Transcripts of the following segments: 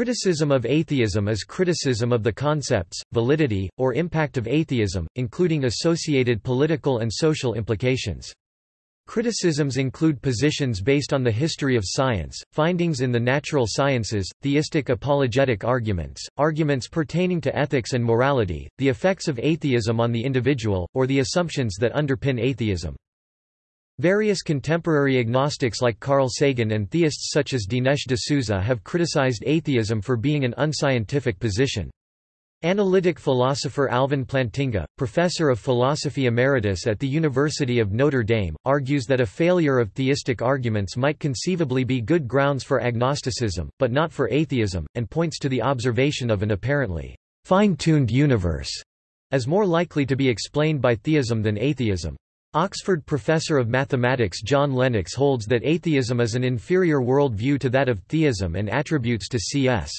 Criticism of atheism is criticism of the concepts, validity, or impact of atheism, including associated political and social implications. Criticisms include positions based on the history of science, findings in the natural sciences, theistic apologetic arguments, arguments pertaining to ethics and morality, the effects of atheism on the individual, or the assumptions that underpin atheism. Various contemporary agnostics like Carl Sagan and theists such as Dinesh D'Souza have criticized atheism for being an unscientific position. Analytic philosopher Alvin Plantinga, professor of philosophy emeritus at the University of Notre Dame, argues that a failure of theistic arguments might conceivably be good grounds for agnosticism, but not for atheism, and points to the observation of an apparently fine-tuned universe as more likely to be explained by theism than atheism. Oxford professor of mathematics John Lennox holds that atheism is an inferior world view to that of theism and attributes to C.S.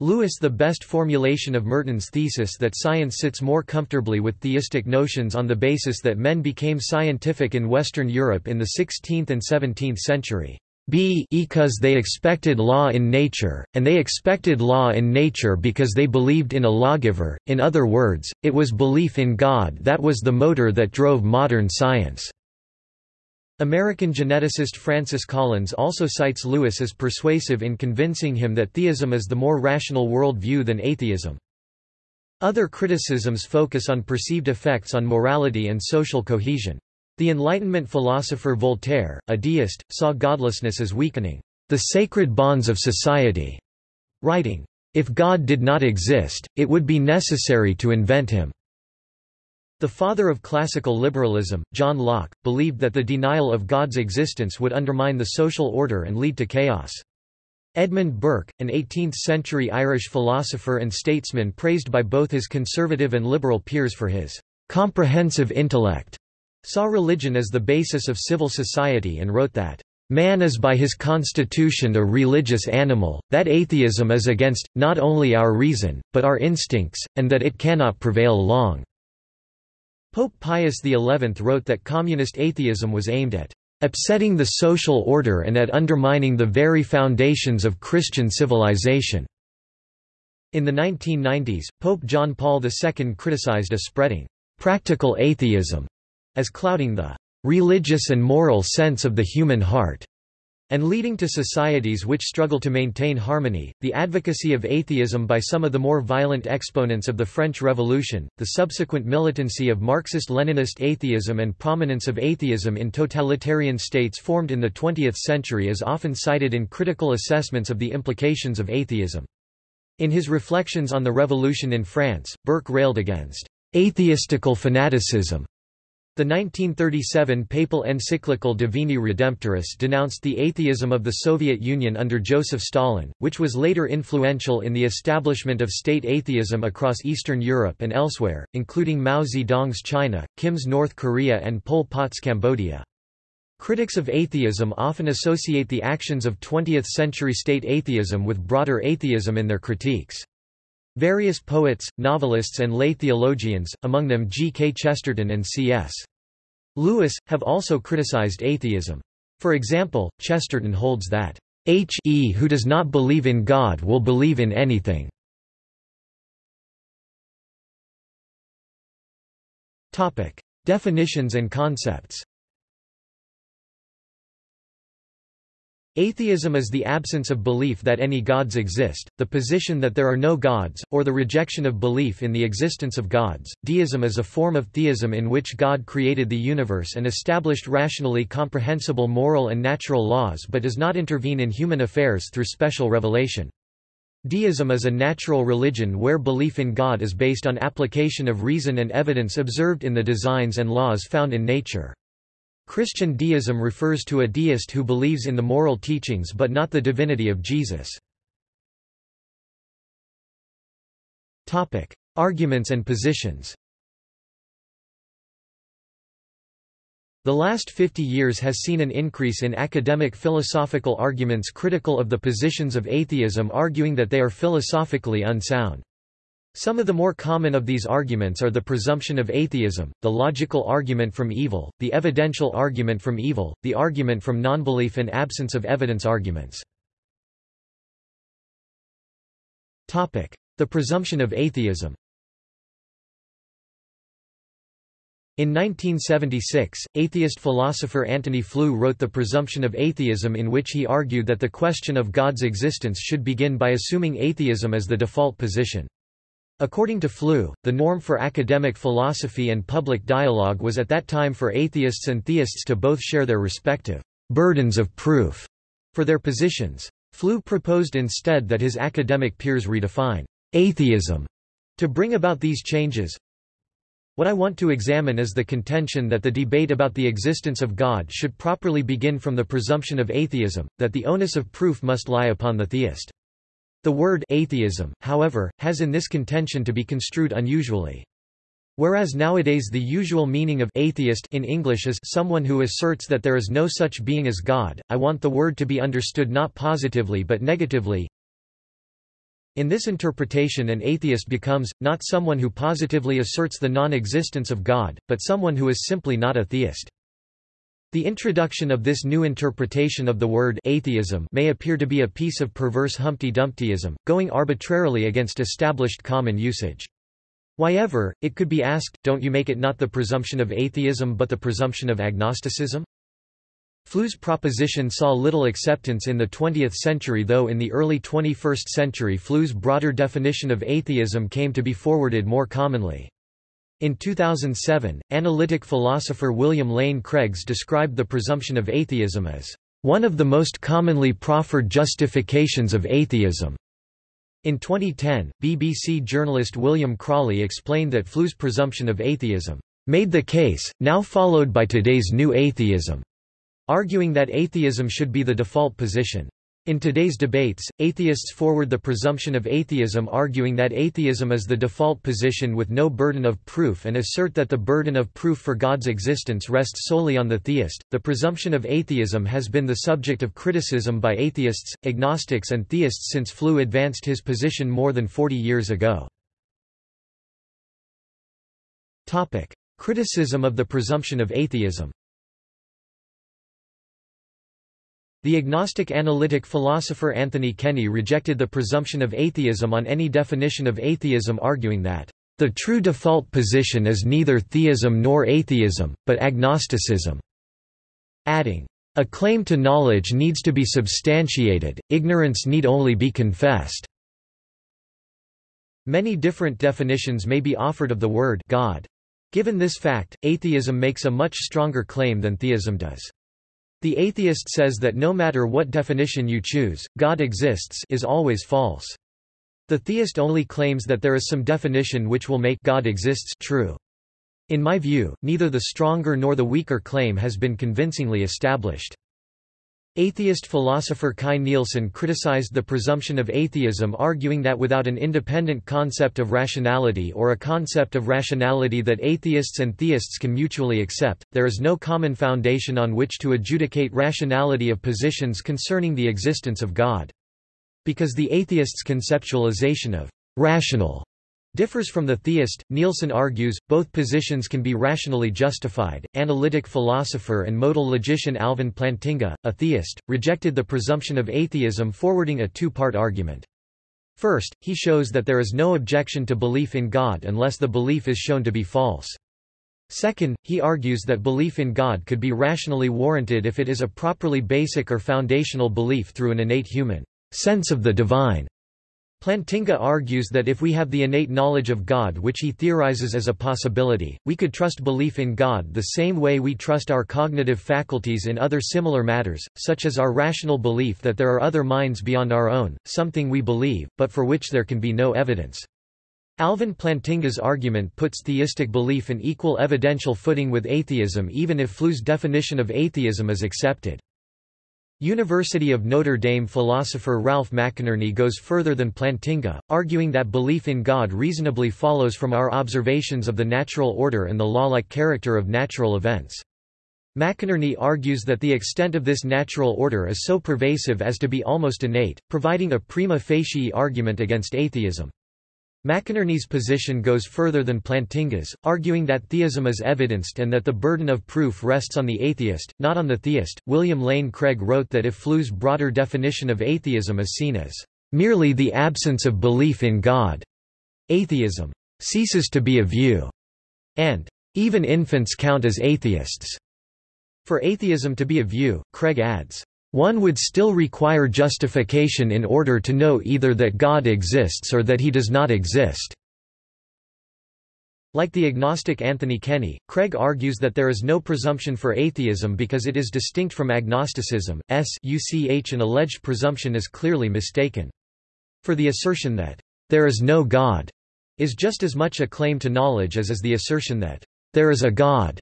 Lewis the best formulation of Merton's thesis that science sits more comfortably with theistic notions on the basis that men became scientific in Western Europe in the 16th and 17th century b because they expected law in nature, and they expected law in nature because they believed in a lawgiver, in other words, it was belief in God that was the motor that drove modern science. American geneticist Francis Collins also cites Lewis as persuasive in convincing him that theism is the more rational world view than atheism. Other criticisms focus on perceived effects on morality and social cohesion. The Enlightenment philosopher Voltaire, a deist, saw godlessness as weakening the sacred bonds of society, writing, If God did not exist, it would be necessary to invent him. The father of classical liberalism, John Locke, believed that the denial of God's existence would undermine the social order and lead to chaos. Edmund Burke, an 18th-century Irish philosopher and statesman praised by both his conservative and liberal peers for his comprehensive intellect, saw religion as the basis of civil society and wrote that, "...man is by his constitution a religious animal, that atheism is against, not only our reason, but our instincts, and that it cannot prevail long." Pope Pius XI wrote that communist atheism was aimed at upsetting the social order and at undermining the very foundations of Christian civilization." In the 1990s, Pope John Paul II criticized a spreading practical atheism as clouding the religious and moral sense of the human heart and leading to societies which struggle to maintain harmony. The advocacy of atheism by some of the more violent exponents of the French Revolution, the subsequent militancy of Marxist Leninist atheism, and prominence of atheism in totalitarian states formed in the 20th century is often cited in critical assessments of the implications of atheism. In his reflections on the revolution in France, Burke railed against atheistical fanaticism the 1937 papal encyclical Divini Redemptoris denounced the atheism of the Soviet Union under Joseph Stalin, which was later influential in the establishment of state atheism across Eastern Europe and elsewhere, including Mao Zedong's China, Kim's North Korea and Pol Pot's Cambodia. Critics of atheism often associate the actions of 20th-century state atheism with broader atheism in their critiques. Various poets, novelists and lay theologians, among them G. K. Chesterton and C.S. Lewis, have also criticized atheism. For example, Chesterton holds that, H.E. who does not believe in God will believe in anything. Definitions and concepts Atheism is the absence of belief that any gods exist, the position that there are no gods, or the rejection of belief in the existence of gods. Deism is a form of theism in which God created the universe and established rationally comprehensible moral and natural laws but does not intervene in human affairs through special revelation. Deism is a natural religion where belief in God is based on application of reason and evidence observed in the designs and laws found in nature. Christian deism refers to a deist who believes in the moral teachings but not the divinity of Jesus. Arguments and positions The last 50 years has seen an increase in academic philosophical arguments critical of the positions of atheism arguing that they are philosophically unsound. Some of the more common of these arguments are the presumption of atheism, the logical argument from evil, the evidential argument from evil, the argument from nonbelief and absence of evidence arguments. The presumption of atheism In 1976, atheist philosopher Antony Flew wrote The Presumption of Atheism in which he argued that the question of God's existence should begin by assuming atheism as the default position. According to Flew, the norm for academic philosophy and public dialogue was at that time for atheists and theists to both share their respective burdens of proof for their positions. Flew proposed instead that his academic peers redefine atheism to bring about these changes, what I want to examine is the contention that the debate about the existence of God should properly begin from the presumption of atheism, that the onus of proof must lie upon the theist. The word atheism, however, has in this contention to be construed unusually. Whereas nowadays the usual meaning of atheist in English is someone who asserts that there is no such being as God, I want the word to be understood not positively but negatively, in this interpretation an atheist becomes, not someone who positively asserts the non-existence of God, but someone who is simply not a theist. The introduction of this new interpretation of the word atheism may appear to be a piece of perverse Humpty Dumptyism, going arbitrarily against established common usage. However, it could be asked, don't you make it not the presumption of atheism but the presumption of agnosticism? Flew's proposition saw little acceptance in the 20th century though in the early 21st century Flew's broader definition of atheism came to be forwarded more commonly. In 2007, analytic philosopher William Lane Craig's described the presumption of atheism as one of the most commonly proffered justifications of atheism. In 2010, BBC journalist William Crawley explained that Flew's presumption of atheism made the case, now followed by today's new atheism, arguing that atheism should be the default position. In today's debates, atheists forward the presumption of atheism arguing that atheism is the default position with no burden of proof and assert that the burden of proof for God's existence rests solely on the theist. The presumption of atheism has been the subject of criticism by atheists, agnostics and theists since Flew advanced his position more than 40 years ago. Topic: Criticism of the presumption of atheism. The agnostic analytic philosopher Anthony Kenny rejected the presumption of atheism on any definition of atheism arguing that, "...the true default position is neither theism nor atheism, but agnosticism," adding, "...a claim to knowledge needs to be substantiated, ignorance need only be confessed." Many different definitions may be offered of the word God. Given this fact, atheism makes a much stronger claim than theism does. The atheist says that no matter what definition you choose, God exists is always false. The theist only claims that there is some definition which will make God exists true. In my view, neither the stronger nor the weaker claim has been convincingly established. Atheist philosopher Kai Nielsen criticized the presumption of atheism arguing that without an independent concept of rationality or a concept of rationality that atheists and theists can mutually accept, there is no common foundation on which to adjudicate rationality of positions concerning the existence of God. Because the atheist's conceptualization of rational differs from the theist. Nielsen argues, both positions can be rationally justified. Analytic philosopher and modal logician Alvin Plantinga, a theist, rejected the presumption of atheism forwarding a two-part argument. First, he shows that there is no objection to belief in God unless the belief is shown to be false. Second, he argues that belief in God could be rationally warranted if it is a properly basic or foundational belief through an innate human sense of the divine. Plantinga argues that if we have the innate knowledge of God which he theorizes as a possibility, we could trust belief in God the same way we trust our cognitive faculties in other similar matters, such as our rational belief that there are other minds beyond our own, something we believe, but for which there can be no evidence. Alvin Plantinga's argument puts theistic belief in equal evidential footing with atheism even if Flew's definition of atheism is accepted. University of Notre Dame philosopher Ralph McInerny goes further than Plantinga, arguing that belief in God reasonably follows from our observations of the natural order and the law-like character of natural events. McInerny argues that the extent of this natural order is so pervasive as to be almost innate, providing a prima facie argument against atheism. McInerny's position goes further than Plantinga's, arguing that theism is evidenced and that the burden of proof rests on the atheist, not on the theist. William Lane Craig wrote that if Flew's broader definition of atheism is seen as merely the absence of belief in God. Atheism ceases to be a view, and even infants count as atheists. For atheism to be a view, Craig adds, one would still require justification in order to know either that God exists or that he does not exist. Like the agnostic Anthony Kenny, Craig argues that there is no presumption for atheism because it is distinct from agnosticism. S UCH an alleged presumption is clearly mistaken. For the assertion that there is no God is just as much a claim to knowledge as is the assertion that there is a God.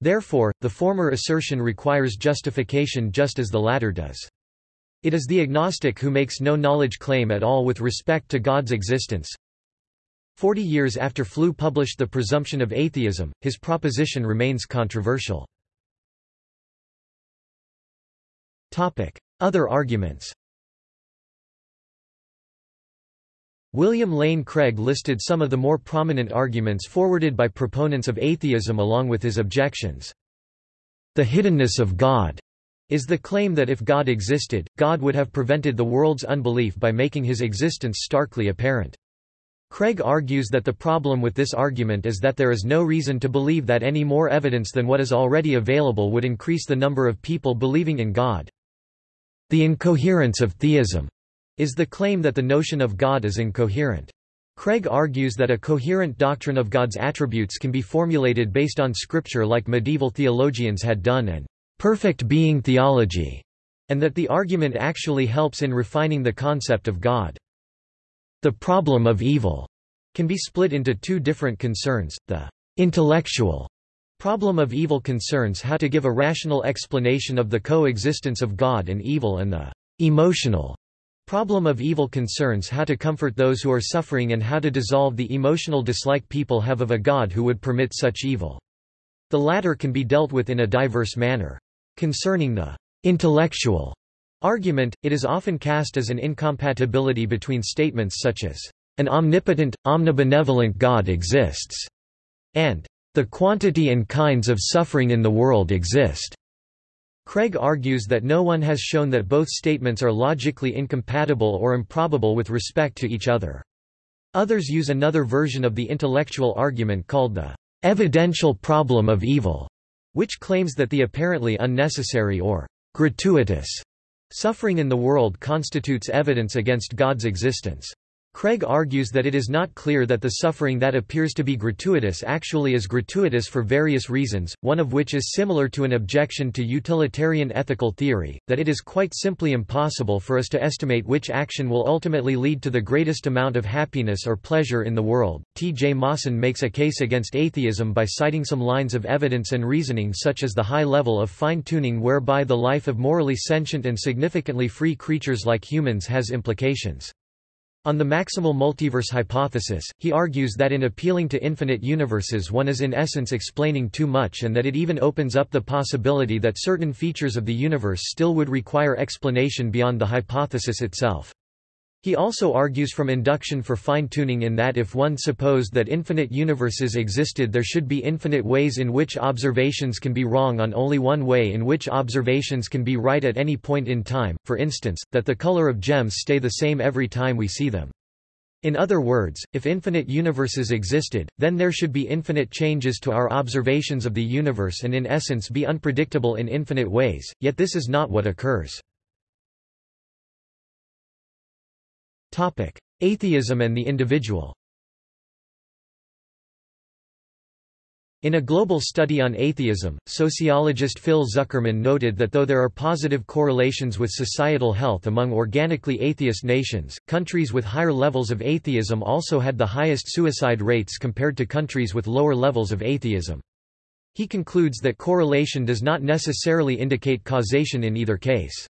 Therefore, the former assertion requires justification just as the latter does. It is the agnostic who makes no knowledge claim at all with respect to God's existence. Forty years after Flew published The Presumption of Atheism, his proposition remains controversial. Other arguments William Lane Craig listed some of the more prominent arguments forwarded by proponents of atheism along with his objections. The hiddenness of God is the claim that if God existed, God would have prevented the world's unbelief by making his existence starkly apparent. Craig argues that the problem with this argument is that there is no reason to believe that any more evidence than what is already available would increase the number of people believing in God. The incoherence of theism is the claim that the notion of God is incoherent. Craig argues that a coherent doctrine of God's attributes can be formulated based on scripture like medieval theologians had done and perfect being theology, and that the argument actually helps in refining the concept of God. The problem of evil can be split into two different concerns, the intellectual problem of evil concerns how to give a rational explanation of the coexistence of God and evil and the emotional problem of evil concerns how to comfort those who are suffering and how to dissolve the emotional dislike people have of a God who would permit such evil. The latter can be dealt with in a diverse manner. Concerning the intellectual argument, it is often cast as an incompatibility between statements such as, an omnipotent, omnibenevolent God exists, and the quantity and kinds of suffering in the world exist. Craig argues that no one has shown that both statements are logically incompatible or improbable with respect to each other. Others use another version of the intellectual argument called the evidential problem of evil, which claims that the apparently unnecessary or gratuitous Suffering in the world constitutes evidence against God's existence. Craig argues that it is not clear that the suffering that appears to be gratuitous actually is gratuitous for various reasons, one of which is similar to an objection to utilitarian ethical theory, that it is quite simply impossible for us to estimate which action will ultimately lead to the greatest amount of happiness or pleasure in the world. T. J. Mawson makes a case against atheism by citing some lines of evidence and reasoning such as the high level of fine-tuning whereby the life of morally sentient and significantly free creatures like humans has implications. On the maximal multiverse hypothesis, he argues that in appealing to infinite universes one is in essence explaining too much and that it even opens up the possibility that certain features of the universe still would require explanation beyond the hypothesis itself. He also argues from induction for fine-tuning in that if one supposed that infinite universes existed there should be infinite ways in which observations can be wrong on only one way in which observations can be right at any point in time, for instance, that the color of gems stay the same every time we see them. In other words, if infinite universes existed, then there should be infinite changes to our observations of the universe and in essence be unpredictable in infinite ways, yet this is not what occurs. Topic: Atheism and the individual. In a global study on atheism, sociologist Phil Zuckerman noted that though there are positive correlations with societal health among organically atheist nations, countries with higher levels of atheism also had the highest suicide rates compared to countries with lower levels of atheism. He concludes that correlation does not necessarily indicate causation in either case.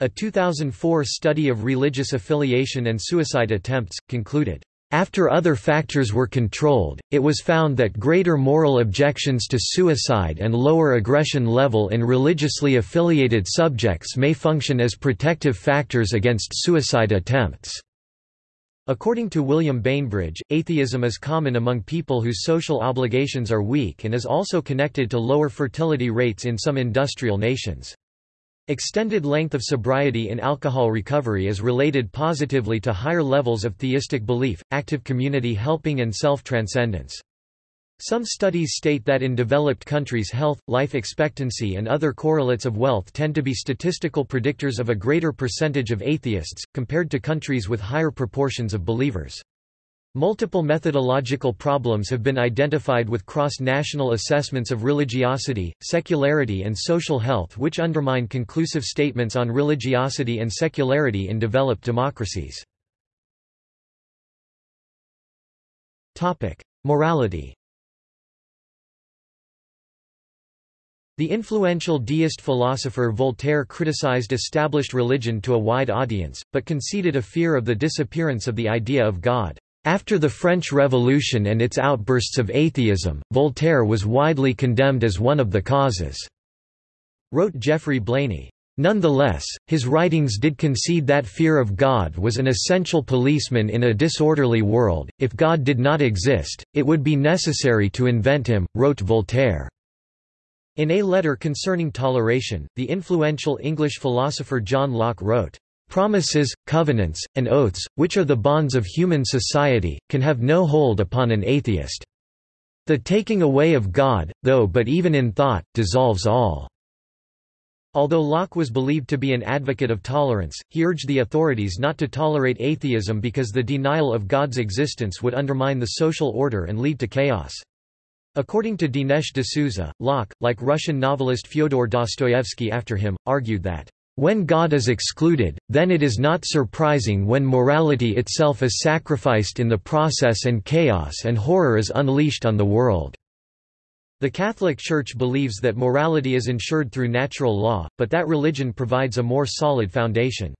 A 2004 study of religious affiliation and suicide attempts, concluded, after other factors were controlled, it was found that greater moral objections to suicide and lower aggression level in religiously affiliated subjects may function as protective factors against suicide attempts. According to William Bainbridge, atheism is common among people whose social obligations are weak and is also connected to lower fertility rates in some industrial nations. Extended length of sobriety in alcohol recovery is related positively to higher levels of theistic belief, active community helping and self-transcendence. Some studies state that in developed countries health, life expectancy and other correlates of wealth tend to be statistical predictors of a greater percentage of atheists, compared to countries with higher proportions of believers. Multiple methodological problems have been identified with cross-national assessments of religiosity, secularity and social health which undermine conclusive statements on religiosity and secularity in developed democracies. Morality The influential deist philosopher Voltaire criticized established religion to a wide audience, but conceded a fear of the disappearance of the idea of God. After the French Revolution and its outbursts of atheism, Voltaire was widely condemned as one of the causes, wrote Geoffrey Blainey. Nonetheless, his writings did concede that fear of God was an essential policeman in a disorderly world. If God did not exist, it would be necessary to invent him, wrote Voltaire. In a letter concerning toleration, the influential English philosopher John Locke wrote, Promises, covenants, and oaths, which are the bonds of human society, can have no hold upon an atheist. The taking away of God, though but even in thought, dissolves all." Although Locke was believed to be an advocate of tolerance, he urged the authorities not to tolerate atheism because the denial of God's existence would undermine the social order and lead to chaos. According to Dinesh D'Souza, Locke, like Russian novelist Fyodor Dostoevsky after him, argued that when God is excluded, then it is not surprising when morality itself is sacrificed in the process and chaos and horror is unleashed on the world." The Catholic Church believes that morality is ensured through natural law, but that religion provides a more solid foundation.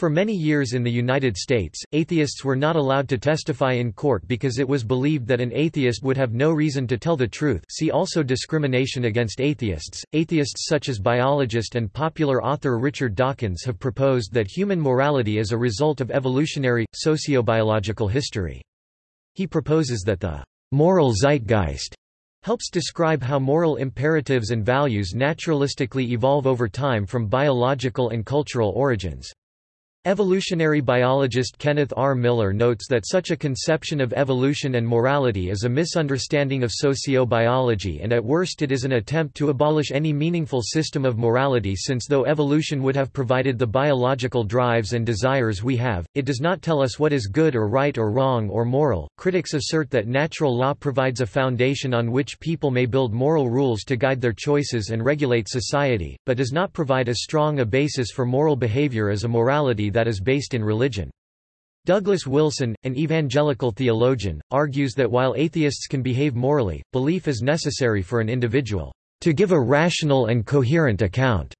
For many years in the United States, atheists were not allowed to testify in court because it was believed that an atheist would have no reason to tell the truth see also discrimination against atheists. Atheists such as biologist and popular author Richard Dawkins have proposed that human morality is a result of evolutionary, sociobiological history. He proposes that the moral zeitgeist helps describe how moral imperatives and values naturalistically evolve over time from biological and cultural origins. Evolutionary biologist Kenneth R. Miller notes that such a conception of evolution and morality is a misunderstanding of sociobiology and at worst it is an attempt to abolish any meaningful system of morality since though evolution would have provided the biological drives and desires we have, it does not tell us what is good or right or wrong or moral. Critics assert that natural law provides a foundation on which people may build moral rules to guide their choices and regulate society, but does not provide as strong a basis for moral behavior as a morality that is based in religion. Douglas Wilson, an evangelical theologian, argues that while atheists can behave morally, belief is necessary for an individual to give a rational and coherent account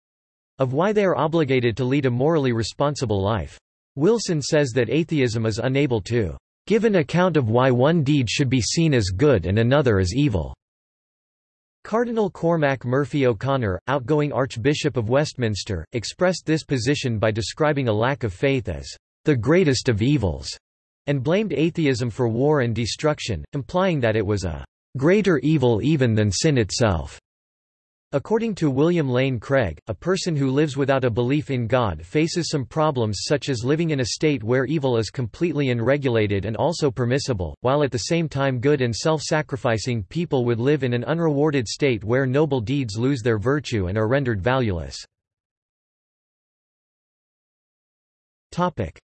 of why they are obligated to lead a morally responsible life. Wilson says that atheism is unable to give an account of why one deed should be seen as good and another as evil. Cardinal Cormac Murphy O'Connor, outgoing Archbishop of Westminster, expressed this position by describing a lack of faith as the greatest of evils, and blamed atheism for war and destruction, implying that it was a greater evil even than sin itself. According to William Lane Craig, a person who lives without a belief in God faces some problems such as living in a state where evil is completely unregulated and also permissible, while at the same time good and self-sacrificing people would live in an unrewarded state where noble deeds lose their virtue and are rendered valueless.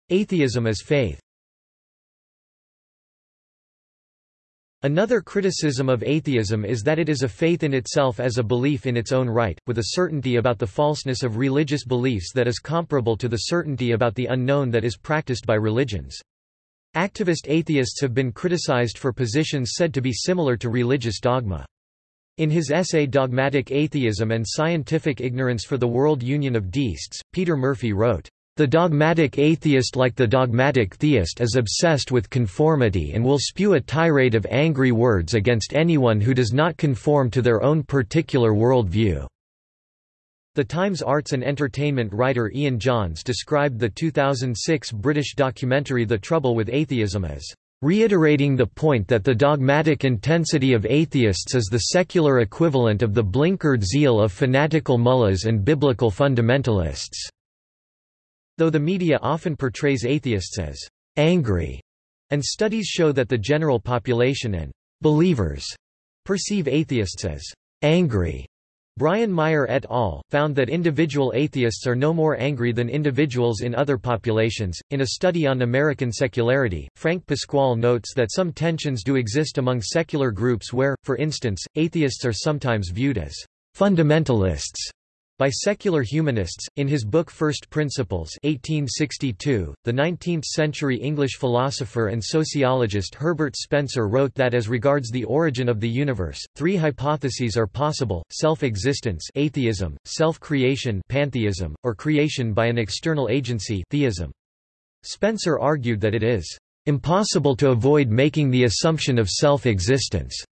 Atheism as faith Another criticism of atheism is that it is a faith in itself as a belief in its own right, with a certainty about the falseness of religious beliefs that is comparable to the certainty about the unknown that is practiced by religions. Activist atheists have been criticized for positions said to be similar to religious dogma. In his essay Dogmatic Atheism and Scientific Ignorance for the World Union of Deists, Peter Murphy wrote, the dogmatic atheist like the dogmatic theist is obsessed with conformity and will spew a tirade of angry words against anyone who does not conform to their own particular worldview. The Times arts and entertainment writer Ian Johns described the 2006 British documentary The Trouble with Atheism as reiterating the point that the dogmatic intensity of atheists is the secular equivalent of the blinkered zeal of fanatical mullahs and biblical fundamentalists." Though the media often portrays atheists as «angry», and studies show that the general population and «believers» perceive atheists as «angry», Brian Meier et al. found that individual atheists are no more angry than individuals in other populations. In a study on American secularity, Frank Pasquale notes that some tensions do exist among secular groups where, for instance, atheists are sometimes viewed as fundamentalists by secular humanists. In his book First Principles 1862, the 19th-century English philosopher and sociologist Herbert Spencer wrote that as regards the origin of the universe, three hypotheses are possible, self-existence atheism, self-creation pantheism, or creation by an external agency theism. Spencer argued that it is impossible to avoid making the assumption of self-existence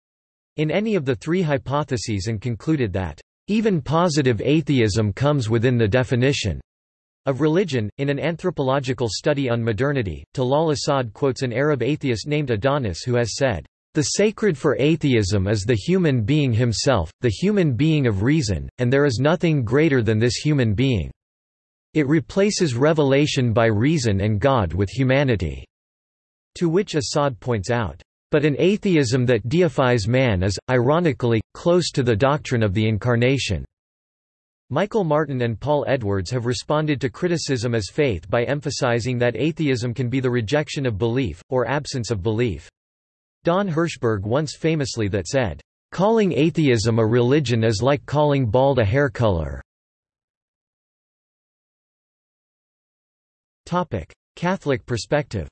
in any of the three hypotheses and concluded that even positive atheism comes within the definition of religion. In an anthropological study on modernity, Talal Asad quotes an Arab atheist named Adonis who has said, The sacred for atheism is the human being himself, the human being of reason, and there is nothing greater than this human being. It replaces revelation by reason and God with humanity." To which Asad points out, but an atheism that deifies man is, ironically, close to the doctrine of the Incarnation. Michael Martin and Paul Edwards have responded to criticism as faith by emphasizing that atheism can be the rejection of belief, or absence of belief. Don Hirschberg once famously that said, "...calling atheism a religion is like calling bald a hair color." Catholic perspective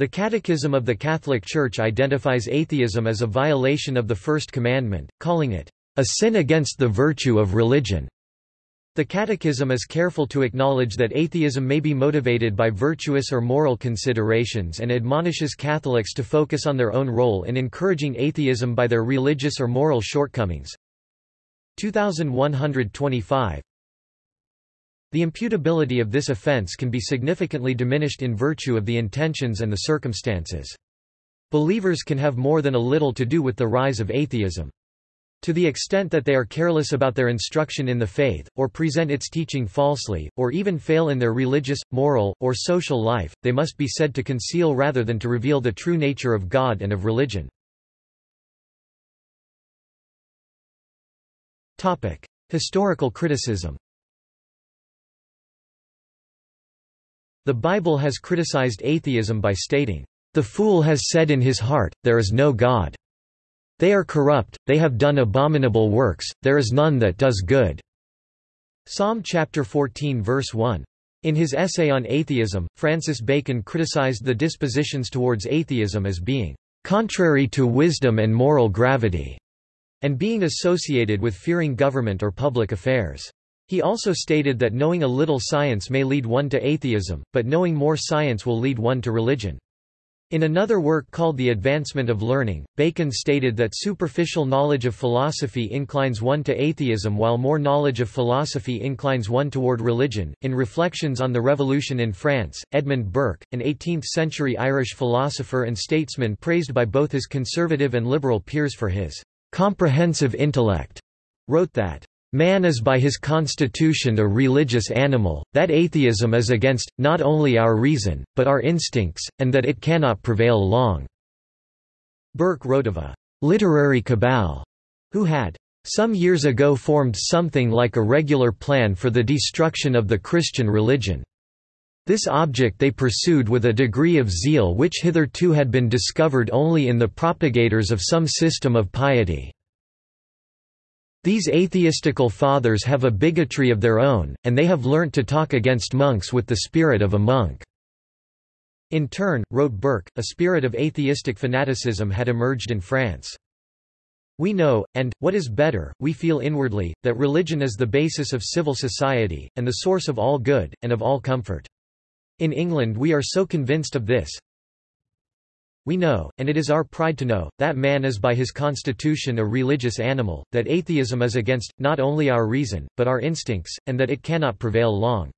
The Catechism of the Catholic Church identifies atheism as a violation of the First Commandment, calling it, "...a sin against the virtue of religion." The Catechism is careful to acknowledge that atheism may be motivated by virtuous or moral considerations and admonishes Catholics to focus on their own role in encouraging atheism by their religious or moral shortcomings. 2125 the imputability of this offense can be significantly diminished in virtue of the intentions and the circumstances. Believers can have more than a little to do with the rise of atheism. To the extent that they are careless about their instruction in the faith, or present its teaching falsely, or even fail in their religious, moral, or social life, they must be said to conceal rather than to reveal the true nature of God and of religion. Historical criticism The Bible has criticized atheism by stating, "...the fool has said in his heart, there is no God. They are corrupt, they have done abominable works, there is none that does good." Psalm chapter 14 verse 1. In his essay on atheism, Francis Bacon criticized the dispositions towards atheism as being contrary to wisdom and moral gravity, and being associated with fearing government or public affairs. He also stated that knowing a little science may lead one to atheism, but knowing more science will lead one to religion. In another work called The Advancement of Learning, Bacon stated that superficial knowledge of philosophy inclines one to atheism while more knowledge of philosophy inclines one toward religion. In Reflections on the Revolution in France, Edmund Burke, an 18th century Irish philosopher and statesman praised by both his conservative and liberal peers for his comprehensive intellect, wrote that Man is by his constitution a religious animal, that atheism is against, not only our reason, but our instincts, and that it cannot prevail long." Burke wrote of a «literary cabal» who had some years ago formed something like a regular plan for the destruction of the Christian religion. This object they pursued with a degree of zeal which hitherto had been discovered only in the propagators of some system of piety. These atheistical fathers have a bigotry of their own, and they have learnt to talk against monks with the spirit of a monk." In turn, wrote Burke, a spirit of atheistic fanaticism had emerged in France. We know, and, what is better, we feel inwardly, that religion is the basis of civil society, and the source of all good, and of all comfort. In England we are so convinced of this, we know, and it is our pride to know, that man is by his constitution a religious animal, that atheism is against, not only our reason, but our instincts, and that it cannot prevail long.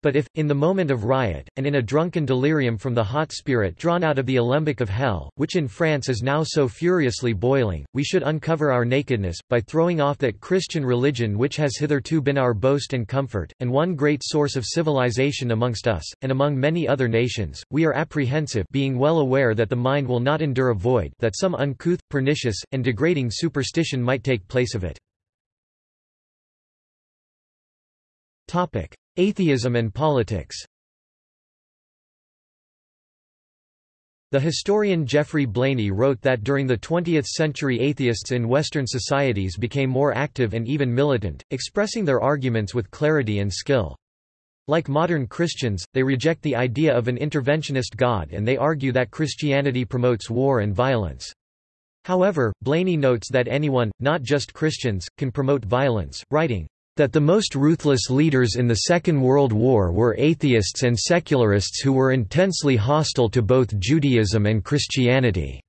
But if, in the moment of riot, and in a drunken delirium from the hot spirit drawn out of the alembic of hell, which in France is now so furiously boiling, we should uncover our nakedness, by throwing off that Christian religion which has hitherto been our boast and comfort, and one great source of civilization amongst us, and among many other nations, we are apprehensive being well aware that the mind will not endure a void that some uncouth, pernicious, and degrading superstition might take place of it. Atheism and politics The historian Geoffrey Blainey wrote that during the 20th century atheists in Western societies became more active and even militant, expressing their arguments with clarity and skill. Like modern Christians, they reject the idea of an interventionist God and they argue that Christianity promotes war and violence. However, Blainey notes that anyone, not just Christians, can promote violence, writing, that the most ruthless leaders in the Second World War were atheists and secularists who were intensely hostile to both Judaism and Christianity.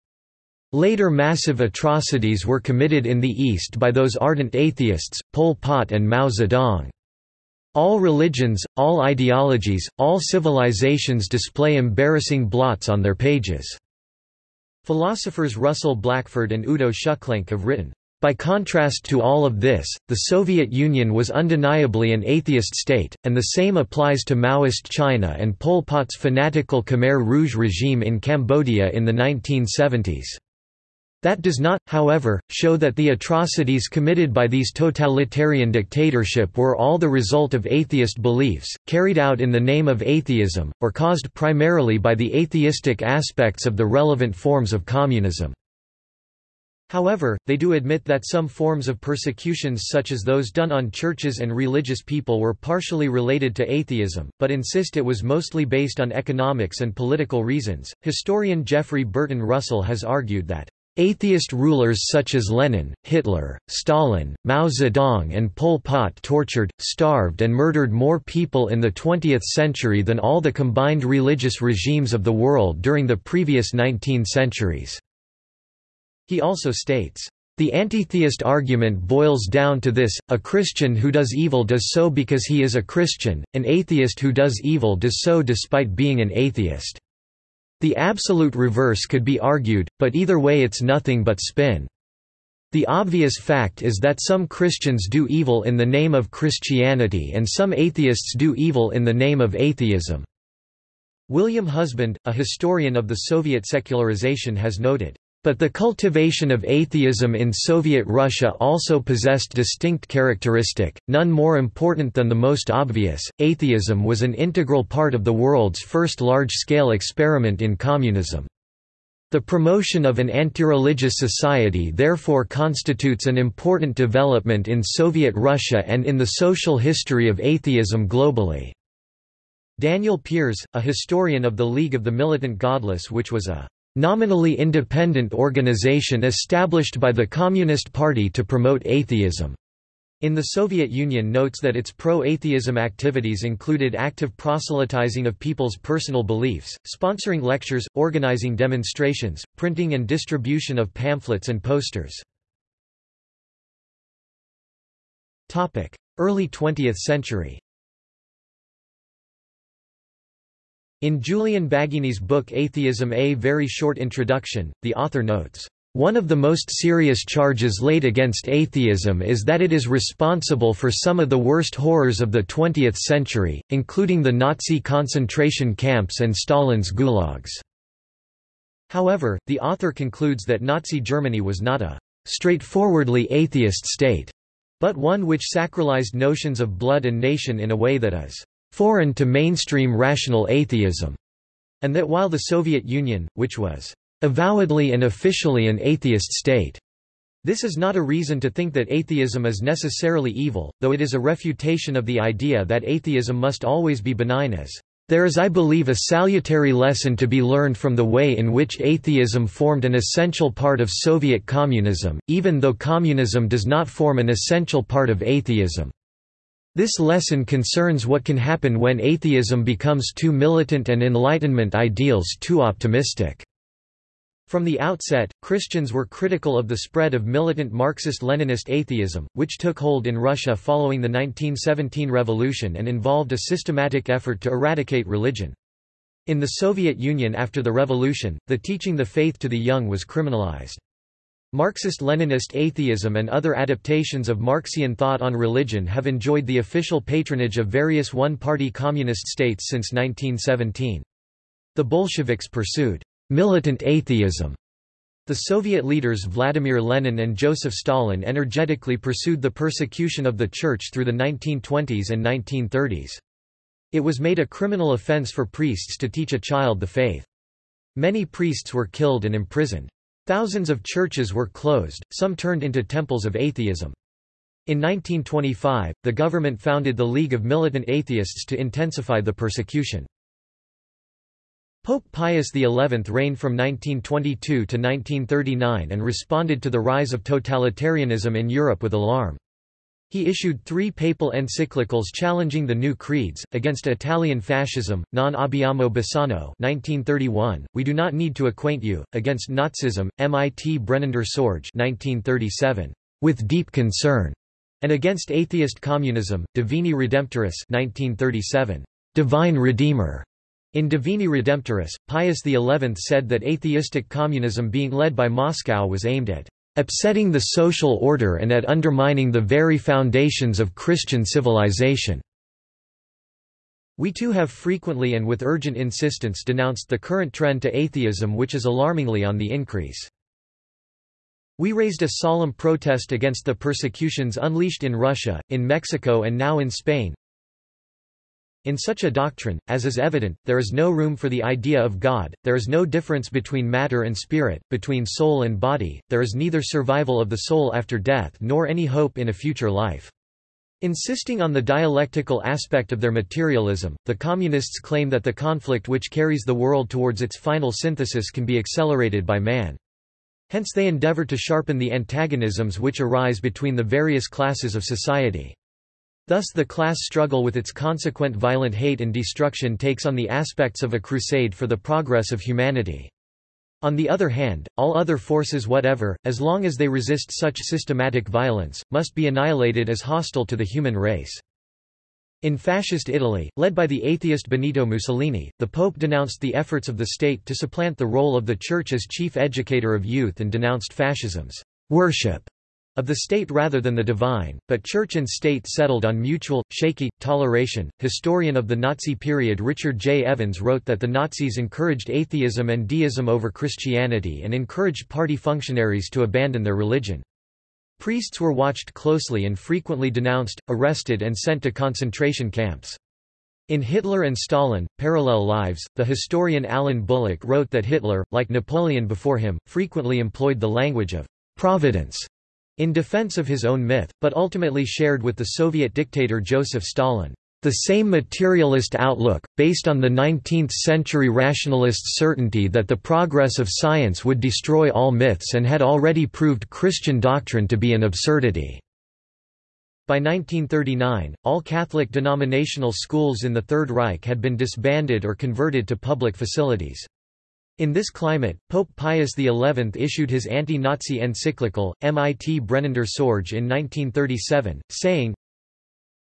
Later massive atrocities were committed in the East by those ardent atheists, Pol Pot and Mao Zedong. All religions, all ideologies, all civilizations display embarrassing blots on their pages." Philosophers Russell Blackford and Udo Schuklenk have written, by contrast to all of this, the Soviet Union was undeniably an atheist state, and the same applies to Maoist China and Pol Pot's fanatical Khmer Rouge regime in Cambodia in the 1970s. That does not, however, show that the atrocities committed by these totalitarian dictatorship were all the result of atheist beliefs, carried out in the name of atheism, or caused primarily by the atheistic aspects of the relevant forms of communism. However, they do admit that some forms of persecutions such as those done on churches and religious people were partially related to atheism, but insist it was mostly based on economics and political reasons. Historian Jeffrey Burton Russell has argued that Atheist rulers such as Lenin, Hitler, Stalin, Mao Zedong and Pol Pot tortured, starved and murdered more people in the 20th century than all the combined religious regimes of the world during the previous 19 centuries. He also states, the antitheist argument boils down to this, a Christian who does evil does so because he is a Christian, an atheist who does evil does so despite being an atheist. The absolute reverse could be argued, but either way it's nothing but spin. The obvious fact is that some Christians do evil in the name of Christianity and some atheists do evil in the name of atheism. William Husband, a historian of the Soviet secularization has noted, but the cultivation of atheism in Soviet Russia also possessed distinct characteristic, none more important than the most obvious, atheism was an integral part of the world's first large-scale experiment in communism. The promotion of an anti-religious society therefore constitutes an important development in Soviet Russia and in the social history of atheism globally. Daniel Peris, a historian of the League of the Militant Godless which was a nominally independent organization established by the Communist Party to promote atheism. In the Soviet Union notes that its pro-atheism activities included active proselytizing of people's personal beliefs, sponsoring lectures, organizing demonstrations, printing and distribution of pamphlets and posters. Early 20th century In Julian Baggini's book Atheism A Very Short Introduction, the author notes, "...one of the most serious charges laid against atheism is that it is responsible for some of the worst horrors of the 20th century, including the Nazi concentration camps and Stalin's gulags." However, the author concludes that Nazi Germany was not a straightforwardly atheist state, but one which sacralized notions of blood and nation in a way that is foreign to mainstream rational atheism, and that while the Soviet Union, which was avowedly and officially an atheist state, this is not a reason to think that atheism is necessarily evil, though it is a refutation of the idea that atheism must always be benign as there is I believe a salutary lesson to be learned from the way in which atheism formed an essential part of Soviet communism, even though communism does not form an essential part of atheism. This lesson concerns what can happen when atheism becomes too militant and Enlightenment ideals too optimistic. From the outset, Christians were critical of the spread of militant Marxist-Leninist atheism, which took hold in Russia following the 1917 revolution and involved a systematic effort to eradicate religion. In the Soviet Union after the revolution, the teaching the faith to the young was criminalized. Marxist-Leninist atheism and other adaptations of Marxian thought on religion have enjoyed the official patronage of various one-party communist states since 1917. The Bolsheviks pursued militant atheism. The Soviet leaders Vladimir Lenin and Joseph Stalin energetically pursued the persecution of the Church through the 1920s and 1930s. It was made a criminal offense for priests to teach a child the faith. Many priests were killed and imprisoned. Thousands of churches were closed, some turned into temples of atheism. In 1925, the government founded the League of Militant Atheists to intensify the persecution. Pope Pius XI reigned from 1922 to 1939 and responded to the rise of totalitarianism in Europe with alarm. He issued three papal encyclicals challenging the new creeds, against Italian fascism, Non abbiamo bisogno 1931, We do not need to acquaint you, against Nazism, Mit brennender Sorge 1937, With deep concern, and against atheist communism, Divini Redemptoris 1937, Divine Redeemer. In Divini Redemptoris, Pius XI said that atheistic communism being led by Moscow was aimed at upsetting the social order and at undermining the very foundations of Christian civilization. We too have frequently and with urgent insistence denounced the current trend to atheism which is alarmingly on the increase. We raised a solemn protest against the persecutions unleashed in Russia, in Mexico and now in Spain, in such a doctrine, as is evident, there is no room for the idea of God, there is no difference between matter and spirit, between soul and body, there is neither survival of the soul after death nor any hope in a future life. Insisting on the dialectical aspect of their materialism, the Communists claim that the conflict which carries the world towards its final synthesis can be accelerated by man. Hence they endeavor to sharpen the antagonisms which arise between the various classes of society. Thus the class struggle with its consequent violent hate and destruction takes on the aspects of a crusade for the progress of humanity. On the other hand, all other forces whatever, as long as they resist such systematic violence, must be annihilated as hostile to the human race. In fascist Italy, led by the atheist Benito Mussolini, the Pope denounced the efforts of the state to supplant the role of the Church as chief educator of youth and denounced fascism's worship of the state rather than the divine, but church and state settled on mutual, shaky, toleration. Historian of the Nazi period Richard J. Evans wrote that the Nazis encouraged atheism and deism over Christianity and encouraged party functionaries to abandon their religion. Priests were watched closely and frequently denounced, arrested and sent to concentration camps. In Hitler and Stalin, Parallel Lives, the historian Alan Bullock wrote that Hitler, like Napoleon before him, frequently employed the language of providence in defense of his own myth, but ultimately shared with the Soviet dictator Joseph Stalin. The same materialist outlook, based on the 19th-century rationalist certainty that the progress of science would destroy all myths and had already proved Christian doctrine to be an absurdity. By 1939, all Catholic denominational schools in the Third Reich had been disbanded or converted to public facilities. In this climate, Pope Pius XI issued his anti-Nazi encyclical, Mit brennender Sorge in 1937, saying,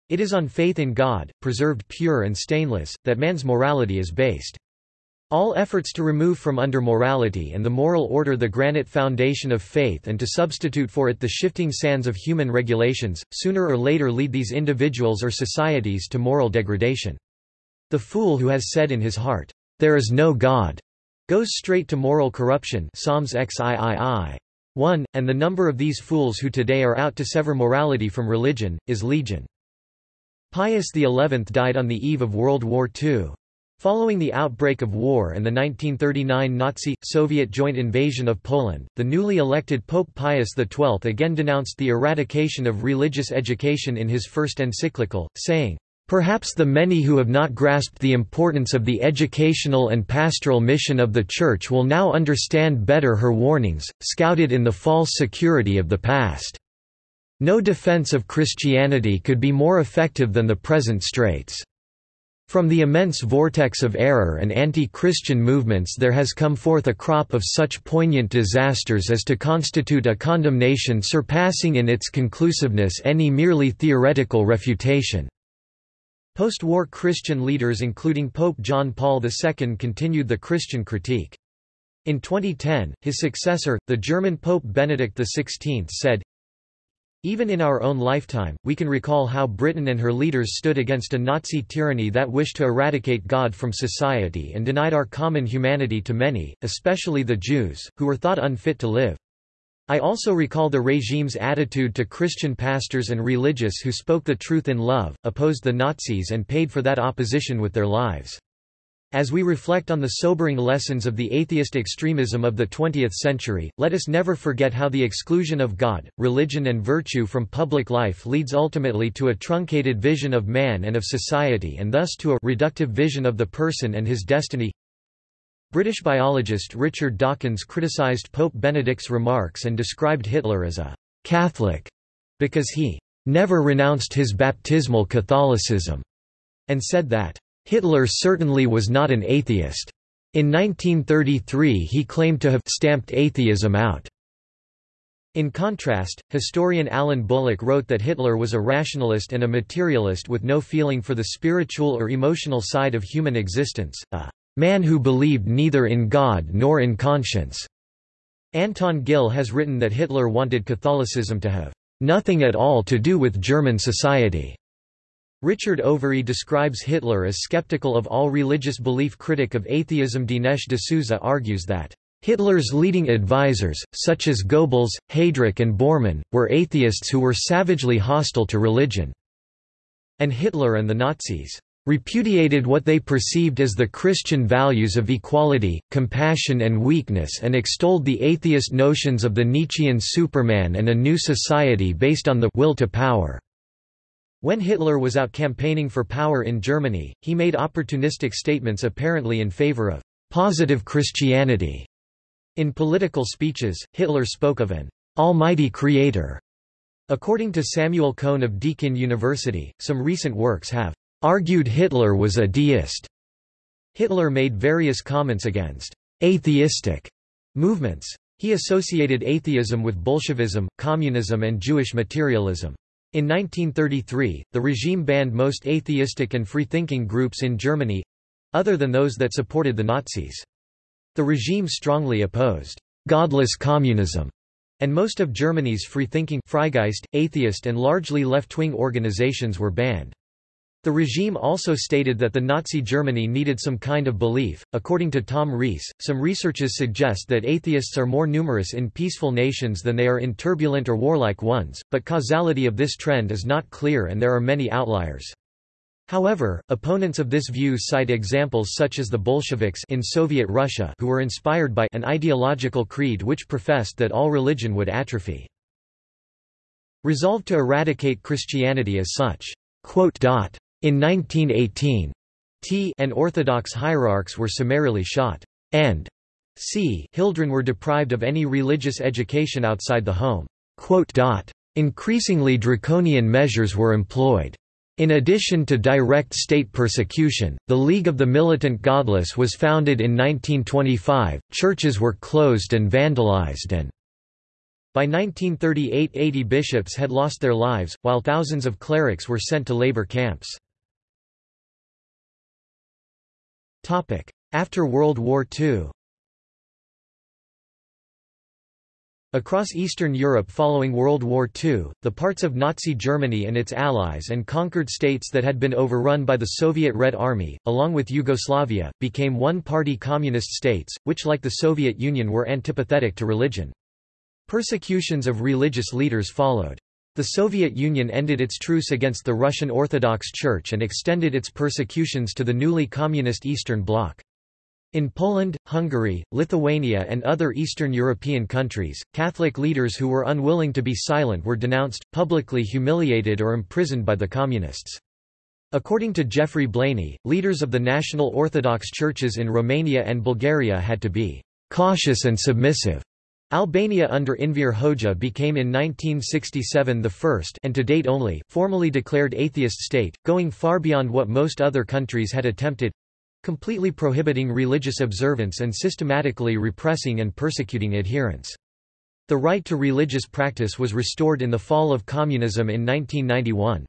It is on faith in God, preserved pure and stainless, that man's morality is based. All efforts to remove from under morality and the moral order the granite foundation of faith and to substitute for it the shifting sands of human regulations, sooner or later lead these individuals or societies to moral degradation. The fool who has said in his heart, There is no God, goes straight to moral corruption Psalms XIII. 1, and the number of these fools who today are out to sever morality from religion, is legion. Pius XI died on the eve of World War II. Following the outbreak of war and the 1939 Nazi-Soviet joint invasion of Poland, the newly elected Pope Pius XII again denounced the eradication of religious education in his first encyclical, saying, Perhaps the many who have not grasped the importance of the educational and pastoral mission of the Church will now understand better her warnings, scouted in the false security of the past. No defense of Christianity could be more effective than the present straits. From the immense vortex of error and anti-Christian movements there has come forth a crop of such poignant disasters as to constitute a condemnation surpassing in its conclusiveness any merely theoretical refutation." Post-war Christian leaders including Pope John Paul II continued the Christian critique. In 2010, his successor, the German Pope Benedict XVI said, even in our own lifetime, we can recall how Britain and her leaders stood against a Nazi tyranny that wished to eradicate God from society and denied our common humanity to many, especially the Jews, who were thought unfit to live. I also recall the regime's attitude to Christian pastors and religious who spoke the truth in love, opposed the Nazis and paid for that opposition with their lives. As we reflect on the sobering lessons of the atheist extremism of the 20th century, let us never forget how the exclusion of God, religion and virtue from public life leads ultimately to a truncated vision of man and of society and thus to a reductive vision of the person and his destiny. British biologist Richard Dawkins criticised Pope Benedict's remarks and described Hitler as a «Catholic» because he «never renounced his baptismal Catholicism» and said that Hitler certainly was not an atheist. In 1933 he claimed to have stamped atheism out. In contrast, historian Alan Bullock wrote that Hitler was a rationalist and a materialist with no feeling for the spiritual or emotional side of human existence, a man who believed neither in God nor in conscience. Anton Gill has written that Hitler wanted Catholicism to have nothing at all to do with German society. Richard Overy describes Hitler as skeptical of all religious belief critic of atheism Dinesh D'Souza argues that Hitler's leading advisers, such as Goebbels, Heydrich and Bormann, were atheists who were savagely hostile to religion. And Hitler and the Nazis repudiated what they perceived as the Christian values of equality, compassion and weakness and extolled the atheist notions of the Nietzschean Superman and a new society based on the will to power. When Hitler was out campaigning for power in Germany, he made opportunistic statements apparently in favor of positive Christianity. In political speeches, Hitler spoke of an almighty creator. According to Samuel Cohn of Deakin University, some recent works have argued Hitler was a deist. Hitler made various comments against atheistic movements. He associated atheism with Bolshevism, communism and Jewish materialism. In 1933, the regime banned most atheistic and free-thinking groups in Germany—other than those that supported the Nazis. The regime strongly opposed «godless communism», and most of Germany's free-thinking Freigeist, atheist and largely left-wing organizations were banned. The regime also stated that the Nazi Germany needed some kind of belief. According to Tom Rees, some researchers suggest that atheists are more numerous in peaceful nations than they are in turbulent or warlike ones, but causality of this trend is not clear and there are many outliers. However, opponents of this view cite examples such as the Bolsheviks in Soviet Russia who were inspired by an ideological creed which professed that all religion would atrophy. Resolved to eradicate Christianity as such. In 1918, T and Orthodox hierarchs were summarily shot, and c Hildren were deprived of any religious education outside the home. Increasingly draconian measures were employed. In addition to direct state persecution, the League of the Militant Godless was founded in 1925, churches were closed and vandalized and by 1938 80 bishops had lost their lives, while thousands of clerics were sent to labor camps. After World War II Across Eastern Europe following World War II, the parts of Nazi Germany and its allies and conquered states that had been overrun by the Soviet Red Army, along with Yugoslavia, became one-party communist states, which like the Soviet Union were antipathetic to religion. Persecutions of religious leaders followed. The Soviet Union ended its truce against the Russian Orthodox Church and extended its persecutions to the newly communist Eastern Bloc. In Poland, Hungary, Lithuania and other Eastern European countries, Catholic leaders who were unwilling to be silent were denounced, publicly humiliated or imprisoned by the Communists. According to Geoffrey Blainey, leaders of the National Orthodox churches in Romania and Bulgaria had to be «cautious and submissive» Albania under Enver Hoxha became in 1967 the first and to date only formally declared atheist state, going far beyond what most other countries had attempted completely prohibiting religious observance and systematically repressing and persecuting adherents. The right to religious practice was restored in the fall of communism in 1991.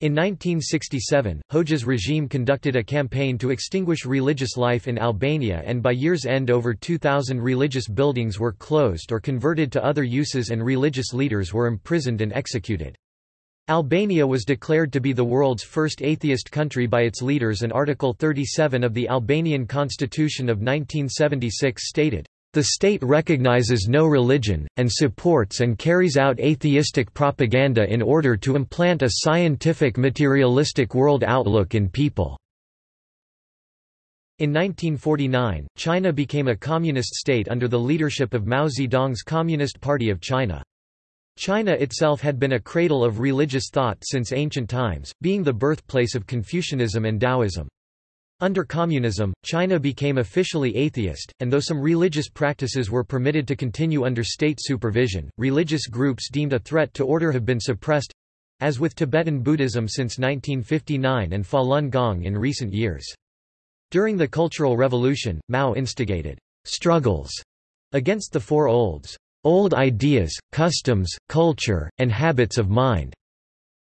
In 1967, Hoxha's regime conducted a campaign to extinguish religious life in Albania and by year's end over 2,000 religious buildings were closed or converted to other uses and religious leaders were imprisoned and executed. Albania was declared to be the world's first atheist country by its leaders and Article 37 of the Albanian Constitution of 1976 stated, "...the state recognizes no religion, and supports and carries out atheistic propaganda in order to implant a scientific materialistic world outlook in people." In 1949, China became a communist state under the leadership of Mao Zedong's Communist Party of China. China itself had been a cradle of religious thought since ancient times, being the birthplace of Confucianism and Taoism. Under communism, China became officially atheist, and though some religious practices were permitted to continue under state supervision, religious groups deemed a threat to order have been suppressed as with Tibetan Buddhism since 1959 and Falun Gong in recent years. During the Cultural Revolution, Mao instigated struggles against the Four Olds old ideas, customs, culture, and habits of mind.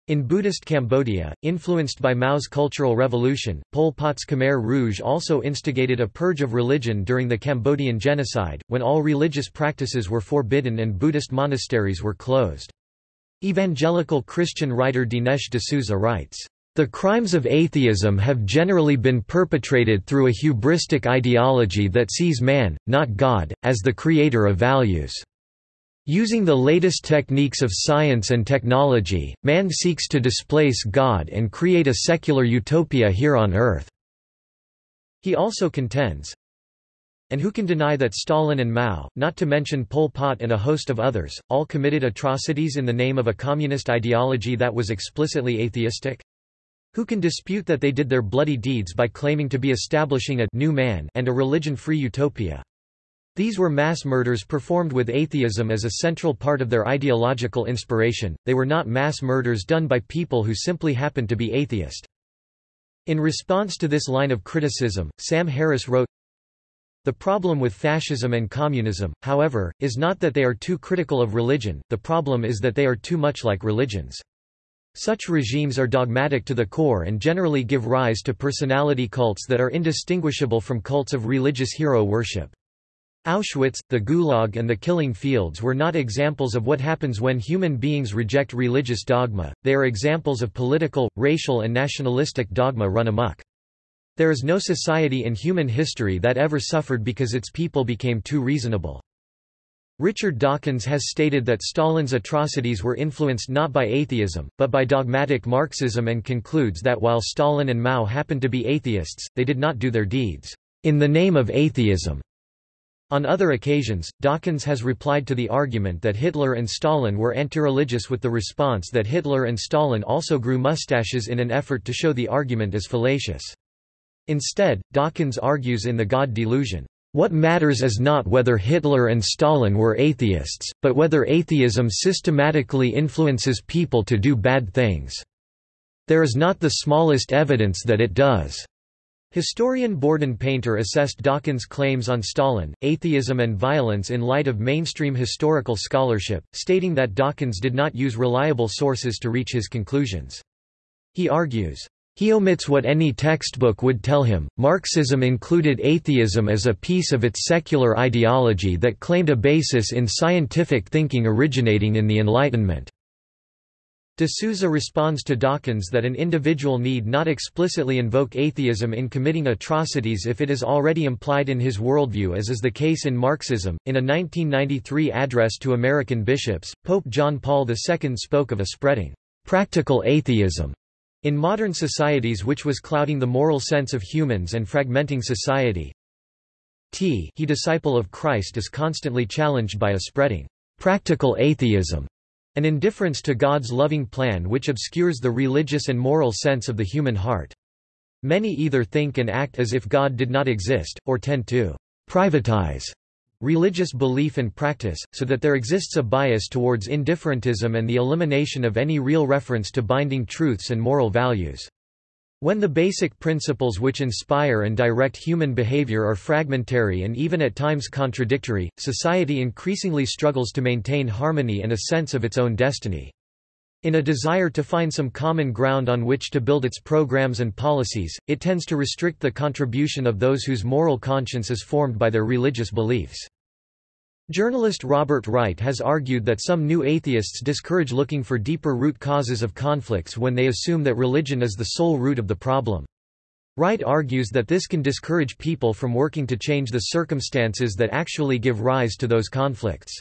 In Buddhist Cambodia, influenced by Mao's Cultural Revolution, Pol Pot's Khmer Rouge also instigated a purge of religion during the Cambodian genocide, when all religious practices were forbidden and Buddhist monasteries were closed. Evangelical Christian writer Dinesh D'Souza writes, the crimes of atheism have generally been perpetrated through a hubristic ideology that sees man, not God, as the creator of values. Using the latest techniques of science and technology, man seeks to displace God and create a secular utopia here on Earth. He also contends, and who can deny that Stalin and Mao, not to mention Pol Pot and a host of others, all committed atrocities in the name of a communist ideology that was explicitly atheistic? Who can dispute that they did their bloody deeds by claiming to be establishing a new man and a religion-free utopia? These were mass murders performed with atheism as a central part of their ideological inspiration, they were not mass murders done by people who simply happened to be atheist. In response to this line of criticism, Sam Harris wrote, The problem with fascism and communism, however, is not that they are too critical of religion, the problem is that they are too much like religions. Such regimes are dogmatic to the core and generally give rise to personality cults that are indistinguishable from cults of religious hero worship. Auschwitz, the Gulag and the Killing Fields were not examples of what happens when human beings reject religious dogma, they are examples of political, racial and nationalistic dogma run amok. There is no society in human history that ever suffered because its people became too reasonable. Richard Dawkins has stated that Stalin's atrocities were influenced not by atheism, but by dogmatic Marxism and concludes that while Stalin and Mao happened to be atheists, they did not do their deeds in the name of atheism. On other occasions, Dawkins has replied to the argument that Hitler and Stalin were anti-religious with the response that Hitler and Stalin also grew mustaches in an effort to show the argument as fallacious. Instead, Dawkins argues in The God Delusion, "...what matters is not whether Hitler and Stalin were atheists, but whether atheism systematically influences people to do bad things. There is not the smallest evidence that it does." Historian Borden Painter assessed Dawkins' claims on Stalin, atheism and violence in light of mainstream historical scholarship, stating that Dawkins did not use reliable sources to reach his conclusions. He argues, he omits what any textbook would tell him. Marxism included atheism as a piece of its secular ideology that claimed a basis in scientific thinking originating in the Enlightenment. D'Souza responds to Dawkins that an individual need not explicitly invoke atheism in committing atrocities if it is already implied in his worldview as is the case in Marxism. In a 1993 address to American bishops, Pope John Paul II spoke of a spreading practical atheism in modern societies which was clouding the moral sense of humans and fragmenting society. T he disciple of Christ is constantly challenged by a spreading practical atheism an indifference to God's loving plan which obscures the religious and moral sense of the human heart. Many either think and act as if God did not exist, or tend to privatize religious belief and practice, so that there exists a bias towards indifferentism and the elimination of any real reference to binding truths and moral values. When the basic principles which inspire and direct human behavior are fragmentary and even at times contradictory, society increasingly struggles to maintain harmony and a sense of its own destiny. In a desire to find some common ground on which to build its programs and policies, it tends to restrict the contribution of those whose moral conscience is formed by their religious beliefs. Journalist Robert Wright has argued that some new atheists discourage looking for deeper root causes of conflicts when they assume that religion is the sole root of the problem. Wright argues that this can discourage people from working to change the circumstances that actually give rise to those conflicts.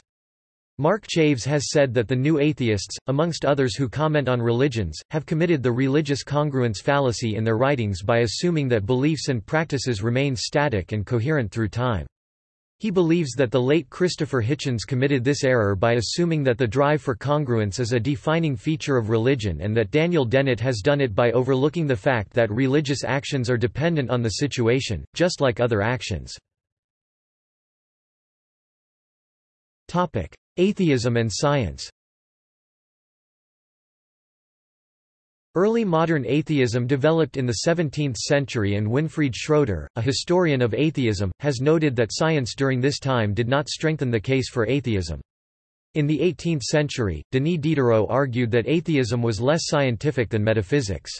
Mark Chaves has said that the new atheists, amongst others who comment on religions, have committed the religious congruence fallacy in their writings by assuming that beliefs and practices remain static and coherent through time. He believes that the late Christopher Hitchens committed this error by assuming that the drive for congruence is a defining feature of religion and that Daniel Dennett has done it by overlooking the fact that religious actions are dependent on the situation, just like other actions. Atheism and science Early modern atheism developed in the 17th century and Winfried Schroeder, a historian of atheism, has noted that science during this time did not strengthen the case for atheism. In the 18th century, Denis Diderot argued that atheism was less scientific than metaphysics.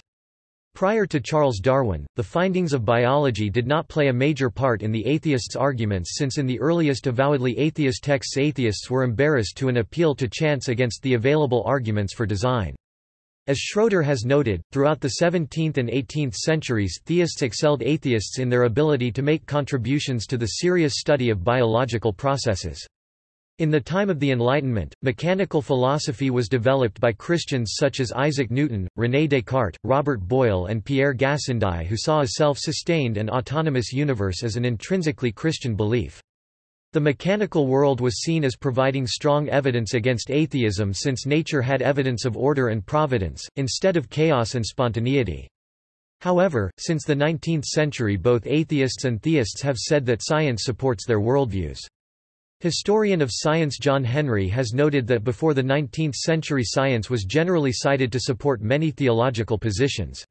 Prior to Charles Darwin, the findings of biology did not play a major part in the atheists' arguments since in the earliest avowedly atheist texts atheists were embarrassed to an appeal to chance against the available arguments for design. As Schroeder has noted, throughout the 17th and 18th centuries theists excelled atheists in their ability to make contributions to the serious study of biological processes. In the time of the Enlightenment, mechanical philosophy was developed by Christians such as Isaac Newton, René Descartes, Robert Boyle and Pierre Gassendi who saw a self-sustained and autonomous universe as an intrinsically Christian belief. The mechanical world was seen as providing strong evidence against atheism since nature had evidence of order and providence, instead of chaos and spontaneity. However, since the 19th century both atheists and theists have said that science supports their worldviews. Historian of science John Henry has noted that before the 19th century science was generally cited to support many theological positions.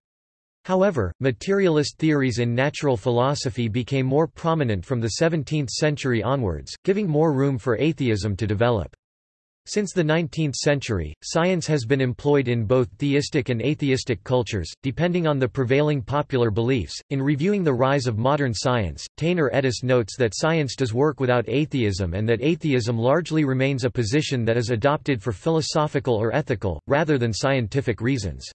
However, materialist theories in natural philosophy became more prominent from the 17th century onwards, giving more room for atheism to develop. Since the 19th century, science has been employed in both theistic and atheistic cultures, depending on the prevailing popular beliefs. In reviewing the rise of modern science, Taner Edis notes that science does work without atheism and that atheism largely remains a position that is adopted for philosophical or ethical, rather than scientific reasons.